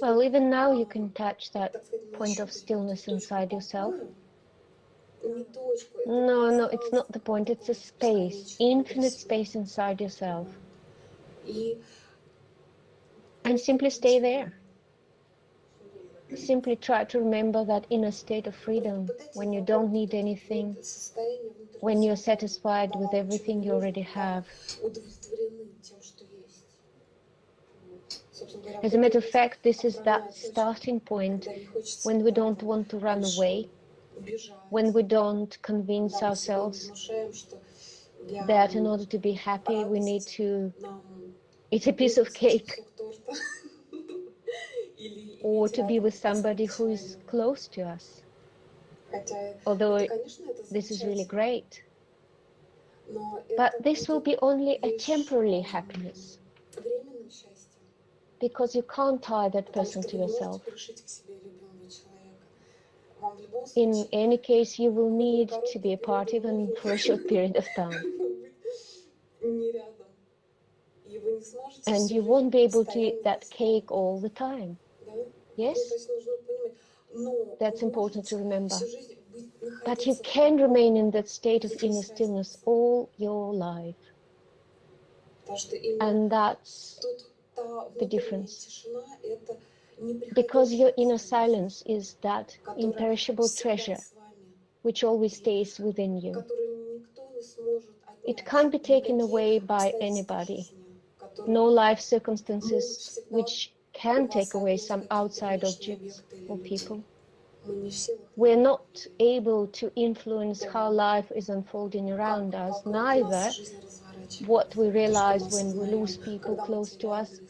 Well, even now you can touch that point of stillness inside yourself. No, no, it's not the point, it's a space, infinite space inside yourself. And simply stay there. Simply try to remember that inner state of freedom when you don't need anything, when you're satisfied with everything you already have. As a matter of fact, this is that starting point when we don't want to run away, when we don't convince ourselves that in order to be happy, we need to eat a piece of cake or to be with somebody who is close to us. Although this is really great. But this will be only a temporary happiness because you can't tie that person to yourself. In any case, you will need to be a part even for a short period of time. And you won't be able to eat that cake all the time. Yes? That's important to remember. But you can remain in that state of inner stillness all your life. And that's the difference. Because your inner silence is that imperishable treasure which always stays within you. It can't be taken away by anybody. No life circumstances which can take away some outside objects or people. We're not able to influence how life is unfolding around us, neither what we realize when we lose people close to us,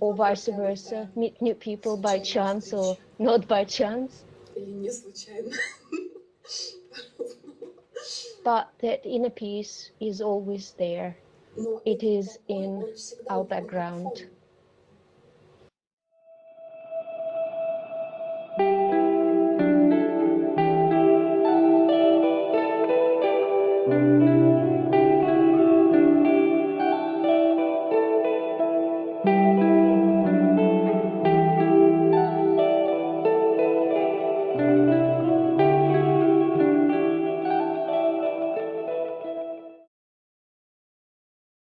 or vice versa, meet new people by chance or not by chance. but that inner peace is always there. It is in our background.